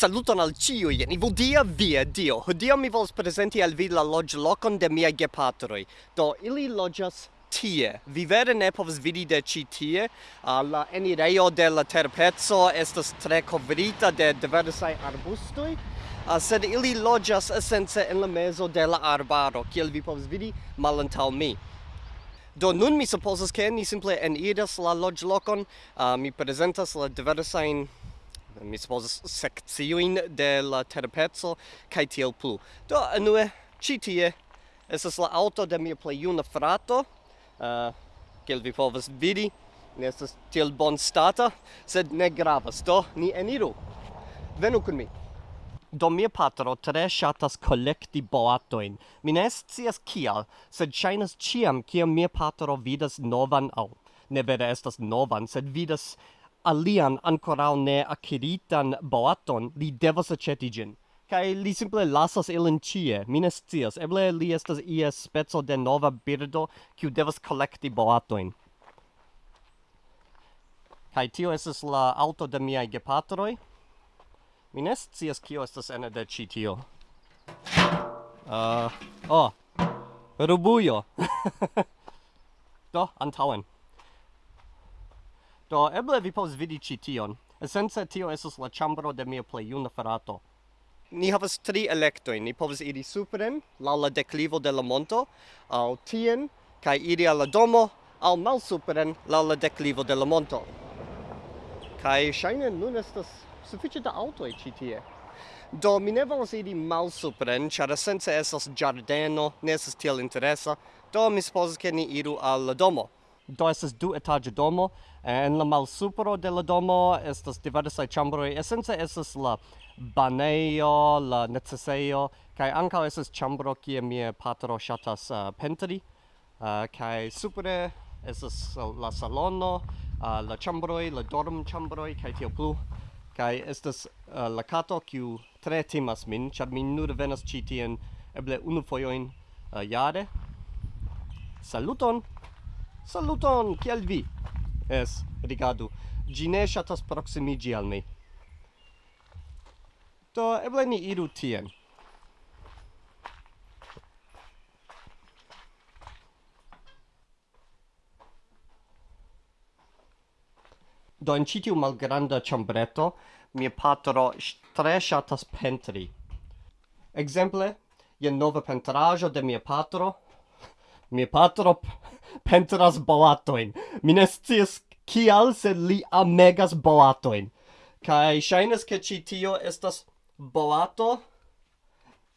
Saluton al ciui, ni vodia via Dio. Hodio mi vols presenti al vi la lodge locon de mia gepatroi. Do, ili lodgas tie. Vi vere ne povs vidi de ci tie. Uh, la enireio de la terpezzo estas tre covrita de diversai arbustoi. Uh, ah, sed ili lodgas essence in la mezo de la arbaro, kiel vi povs vidi malantaŭ mi. Do nun mi supposas ke ni simple eniras la lodge locon, uh, mi presentas la diversain mi suppose sekciojn de la terpezzo kai tiel plu. Do anue ĉi tie es la auto de mia play una frato, ah, uh, kel vi povas vidi, ne es tiel bonstata, sed ne gravas. Do ni eniru. Venu kun mi. Do mia patro tre shatas collecti boatoin. Mi ne scias kial, sed shainas ciam, kiam mia patro vidas novan au. ne vere estas novan, sed vidas alian ancorau ne acquiritan boaton, li devas aceti gin. Kai li simple lasas ilin cie, mi cias, eble li estas ia speco de nova birdo, kiu devas collecti boatoin. Kai tio estas la auto de miai gepatroi. Mi cias kio estas ene de ci tio. Uh, oh, rubuio. Do, antauen. Do eble vi povas vidi ĉi tion. Esence tio estas la ĉambro de mia plej juna frato. Ni havas tri elektojn. Ni povas iri supren laŭ la deklivo de la monto, aŭ tien kaj iri al la domo, aŭ malsupren laŭ la deklivo de la monto. Kaj ŝajne nun estas sufiĉe da aŭtoj ĉi tie. Do mi ne volas iri malsupren, ĉar esence estas ĝardeno, ne estas tiel interesa, do mi supozas ke ni iru al la domo do estas du etaĝa domo. En la malsupro de la domo estas diversaj ĉambroj. Esence estas la banejo la necesejo kaj ankaŭ estas ĉambro kie mia patro ŝatas uh, pentri uh, kaj supre estas la salono uh, la ĉambroj la dorm ĉambroj kaj tiel plu. Kaj estas uh, la kato kiu tre timas min ĉar mi nur venas ĉi tien eble unu fojojn uh, jare. Saluton! Saluton, kiel vi? Es, rigardu, gi ne shatas proximigi al mi. Do, eble ni iru tien. Do, in citiu malgranda ciambreto, mia patro tre shatas pentri. Exemple, jen nova pentrajo de mia patro, mia patro pentras boatoin. Mi ne scias kial, sed li amegas boatoin. Kai shainas ke ci tio estas boato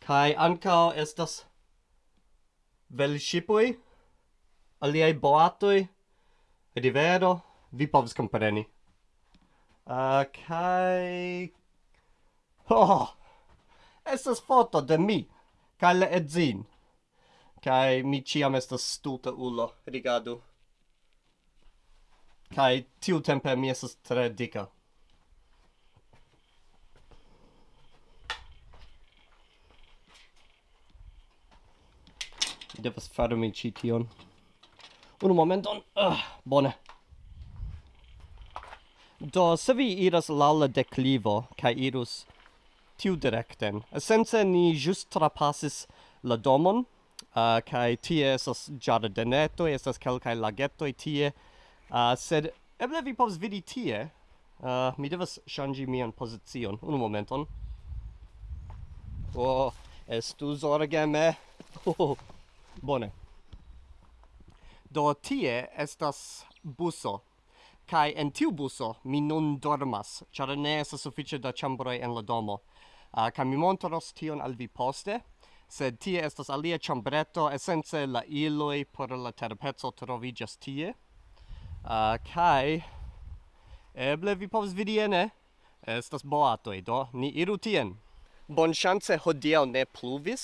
kai ancao estas velŝipoj, aliaj boatoi, rivero, vi povas compreni. Uh, kai... Oh! Estas foto de mi, kai le edzin. Kai mi ciam estas stulta ulo, rigadu. Kai tiu tempe mi estas tre dica. Devas fare mi ci tion. Unu momenton. Ah, bone. Do, se vi iras lalla declivo Kai irus tiu directen Essence ni just trapasis la domon uh, kai tie esas ĝardenetoj esas kelkai lagetoj tie. Uh, sed eble vi povas vidi tie. Uh, mi devas ŝanĝi mian pozicion. Unu momenton. Oh, estu zorgeme. Oh, bone. Do tie estas buso. Kai en tiu buso mi nun dormas, ĉar ne estas sufiĉe da ĉambroj en la domo. Uh, kaj mi montros tion al vi poste, sed tie estas alia ĉambreto esence la iloj por la terpeco troviĝas tie uh, kaj eble vi povas vidi ene estas boatoj do ni iru tien Bonŝance hodiaŭ ne pluvis,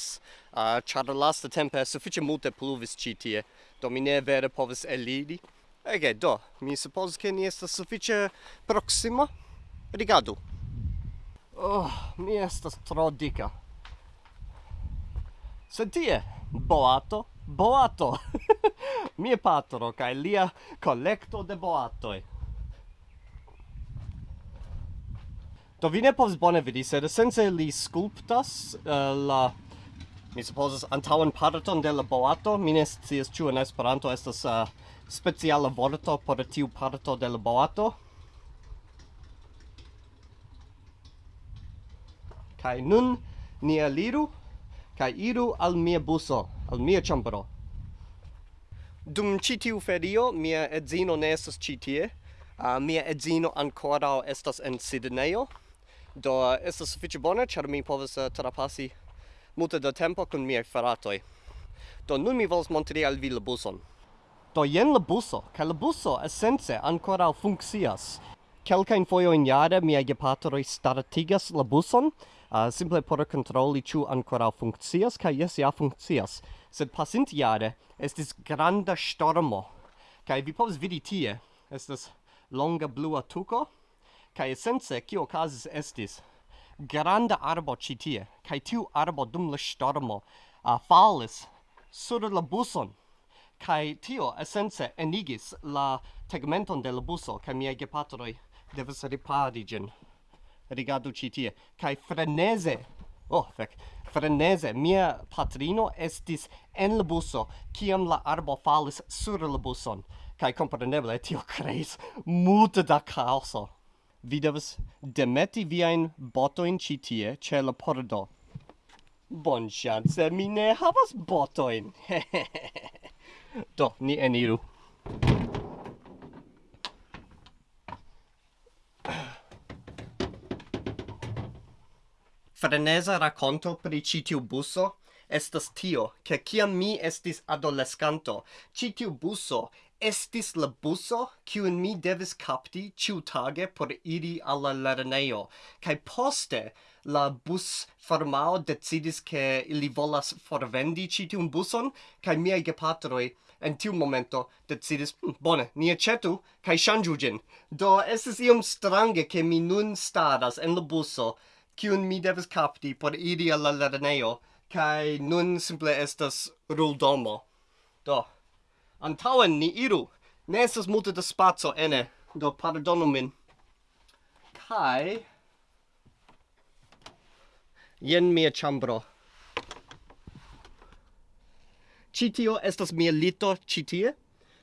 uh, ĉar lasta tempe sufiĉe multe pluvis ĉi tie, do mi ne vere povas eliri. Ege, do, mi suppose che ni estas suffice proxima. Rigardu. Oh, mi estas tro dika sed tie boato boato mia patro kaj lia kolekto de boatoj Do vi ne povas bone vidi, sed sense li sculptas uh, la mi supposas antaŭan parton de la boato, mi ne scias ĉu en Esperanto estas uh, speciala vorto por tiu parto de la boato. Kaj nun ni eliru kai iru al mia buso, al mia chambro. Dum citiu ferio, mia edzino ne estas citie, uh, ah, mia edzino ancora estas en Sidneyo, do estas suffice bone, char mi povas uh, trapasi multe da tempo con miei fratoi. Do nun mi volas montri al vi la buson. Do jen la buso, kai la buso essence ancora funkcias. Kelkajn foio in jare mia gepatroj startigas la buson, uh, simple por controlli ciu ancora funccias, ca jes ja funccias. sed pasintjare estis granda stormo ca vi povas vidi tie estas longa blua tuco, ca essence, cio casis estis granda arbo ci tie kaj tiu arbo dum la stormo uh, falis sur la buson kai tio essence enigis la tegmenton de la buso kai miei gepatroi devas ripari gen rigardu ci tie kaj frenese, oh fec, frenese, mia patrino estis en la buso kiam la arbo falis sur la buson kai compreneble tio creis multe da caoso. vi devas demeti viain botoin ci tie ce la pordo bonŝance mi ne havas botoin. do ni eniru freneza per pri citiu buso estas tio, che ciam mi estis adolescanto, citiu buso estis la buso kiun mi devis capti ciutage por iri alla lerneo kai poste la bus firmao decidis che ili volas forvendi citium buson, kai miei gepatroi en tiu momento decidis, hm, bone, ni ecetu, kai shangiu gin. Do, estis iom strange che mi nun staras en la buso, kiun mi devas kapti por iri al la lernejo, kai nun simple estas ruldomo. Do, antauen ni iru, ne estas multe da spazio ene, do pardonu min. Kai, jen mia chambro. Citio estas mia lito citie,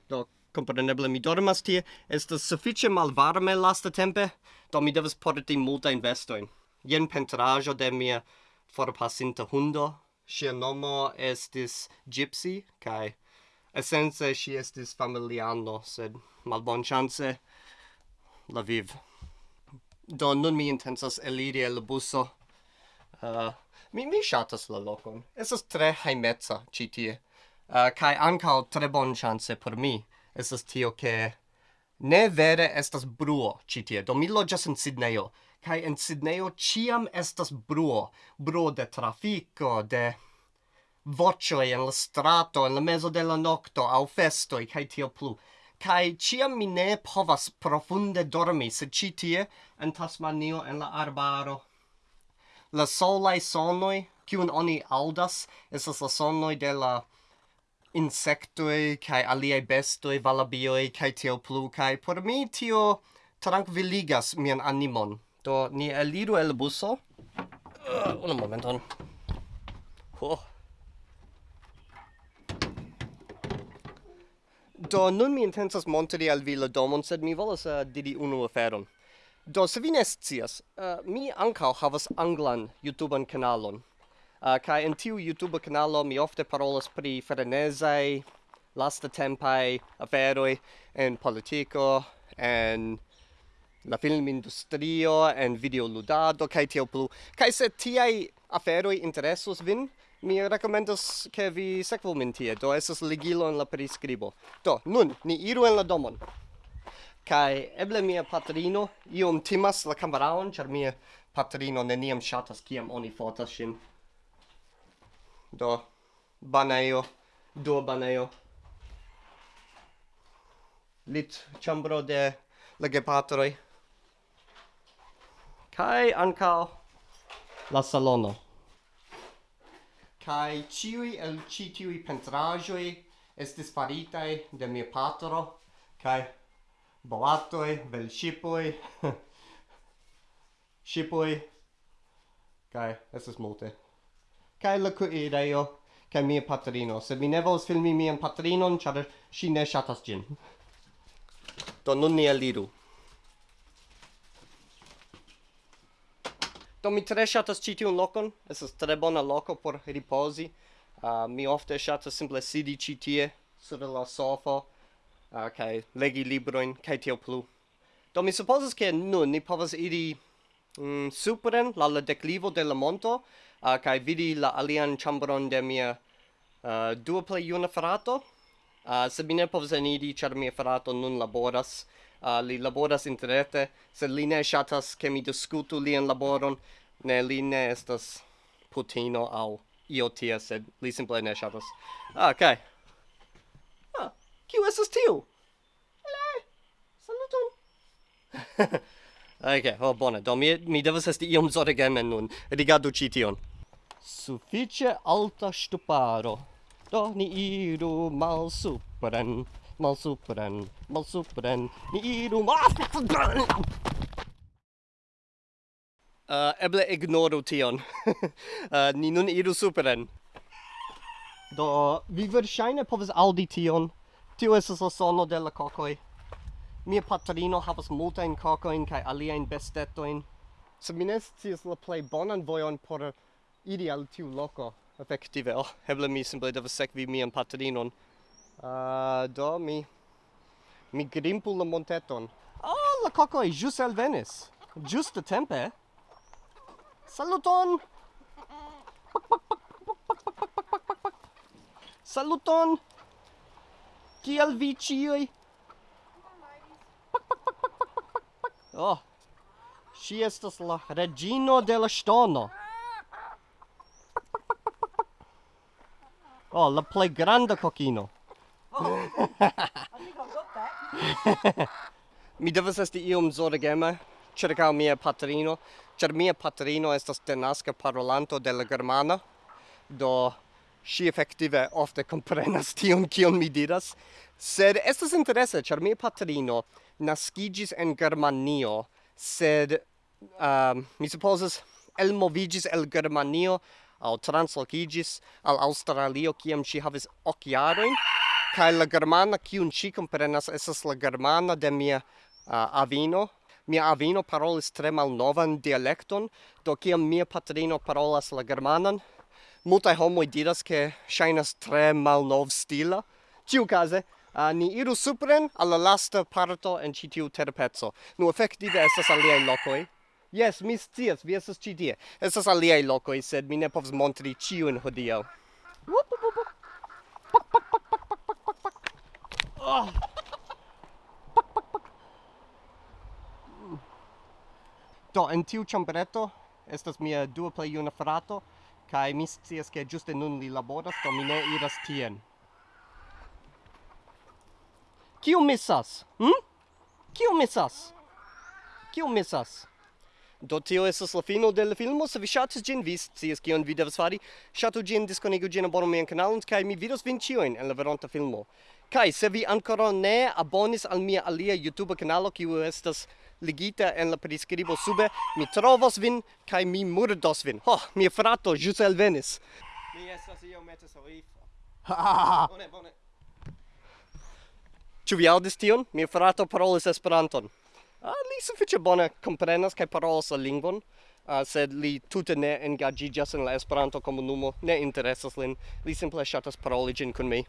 do compreneble mi dormas tie, estas suffice malvarme lasta tempe, do mi devas porti multa investoin jen pentrajo de mia forpasinta hundo. Sia nomo estis Gypsy, kai essence si estis familiano, sed malbonchance la viv. Do nun mi intensas eliri el buso. Uh, mi, mi shatas la locon. Esas tre haimeza citie. Uh, eh, kai ancao tre bon chance por mi. Esas tio che ne vere estas bruo citie. Do mi loĝas in Sidneyo kai en Sidnejo ciam estas bruo, bruo de trafico, de vocioi en la strato, en la mezo de la nocto, au festoi, kai tio plu. Kai ciam mi ne povas profunde dormi, se ci tie, en Tasmanio, en la arbaro. La solai sonoi, kiun oni aldas, esas la sonoi de la insectoi, kai aliei bestoi, valabioi, kai tio plu, kai por mi tio tranquilligas mian animon. Do, ni eliru el buso. Uh, un momenton. Oh. Do, nun mi intensas montri al vi la domon, sed mi volas uh, diri unu aferon. Do, se vi ne scias, uh, mi ancao havas anglan YouTubean kanalon. Uh, kai in tiu YouTube kanalo mi ofte parolas pri frenesei, lasta tempai, aferoi, en politico, en la film industrio en videoludado kaj tio plu. Kaj se tiaj aferoj interesus vin? Mi rekomendas ke vi sekvu min tie. Do estas ligilo en la priskribo. Do nun ni iru en la domon. Kai eble mia patrino iom timas la kameraon ĉar mia patrino neniam ŝatas kiam oni fotas ŝin. Do banejo do banejo. Lit ĉambro de la gepatroj kai ankaŭ la salono. Kai ciui el ci tiui pentraĵoj estis faritai de mia patro kai boatoi, vel shipoi, shipoi, kai estes multe. Kai la cuireio, kai mia patrino, se mi ne vols filmi mian patrinon, char si ne shatas gin. Do nun ni eliru. Do mi tre ŝatas ĉi tiun lokon, estas tre bona loko por ripozi. Uh, mi ofte ŝatas simple sidi ĉi tie sur la sofo uh, kaj legi librojn kaj tio plu. Do mi supozas ke nun ni povas iri mm, supren la la declivo de la monto uh, kaj vidi la alian ĉambron de mia uh, dua plej juna frato. Uh, se mi ne povas eniri ĉar mia frato nun laboras uh, li laboras interrete, sed li ne shatas ke mi diskutu lian laboron, ne li ne estas putino au io tia, sed li simple ne shatas. Ah. Okay. Ah, kiu estas tiu? Le, saluton. ok, oh, bone, do mi, mi devas esti iom zorgeme nun. Rigardu ci tion. Suffice alta stuparo, Do ni iru malsupren malsupren, malsupren, ni iru malsupren! Uh, ah, eble ignoru tion. uh, ni nun iru superen. Do, vi verŝajne povas aŭdi tion. Tio estas la sono de la kokoj. Mia patrino havas multajn kokojn kaj aliajn bestetojn. Se mi ne scias la plej bonan vojon por iri al tiu loko. Efektive, oh, eble mi simple devas sekvi mian patrinon. Uh, do mi mi grimpu la monteton. Oh, la coco e jus alvenis. Giusto tempe. Saluton. Saluton. Kiel vi cioi? Oh. Si estas la regino de la stono. Oh, la plej granda kokino. Mi devas esti iom zorgema ĉirkaŭ mia patrino, ĉar mia patrino estas denaska parolanto de la germana, do ŝi efektive ofte komprenas tion kion mi diras. Sed estas interese, ĉar mia patrino naskiĝis en Germanio, sed um, mi supozas elmovigis el Germanio, au translocigis al Australio, kiam ŝi havis ok jarojn. Kaj la germana, kiun ŝi komprenas, estas la germana de mia uh, avino. Mia avino parolis tre malnovan dialekton, do kiam mia patrino parolas la germanan, multaj homoj diras, ke ŝajnas tre malnovstila. Ĉiukaze, uh, ni iru supren al la lasta parto en ĉi tiu terpeco. Nu efektive estas aliaj lokoj. Yes, mi scias, vi estas ĉi tie. Estas aliaj lokoj, sed mi ne povas montri ĉiujn hodiaŭ. Wup, wup, wup. Oh. Pak, pak, pak. Do, en tiu chambreto estas mia dua plej juna frato, kaj mi scias ke ĝuste nun li laboras, do mi ne iras tien. Kiu misas? Hm? Kiu misas? Kiu misas? Do tio estas la fino del filmo. Se vi ŝatis ĝin, vi scias kion vi devas fari. Ŝatu ĝin, diskonigu ĝin, abonu mian kanalon, kaj mi vidos vin ĉiujn en la veronta filmo. Kaj se vi ankoraŭ ne abonis al mia alia YouTube kanalo, kiu estas ligita en la priskribo sube, mi trovos vin kaj mi murdos vin. Ho, mia frato ĵus elvenis. Mi estas iomete soifa. Bone, bone. Ĉu vi aŭdis tion? Mia frato parolis Esperanton. Ah, li suffice bone comprenas kaj parolas la lingvon, uh, sed li tute ne engaĝiĝas en la Esperanto komunumo, ne interesas lin, li simple ŝatas paroli ĝin kun mi.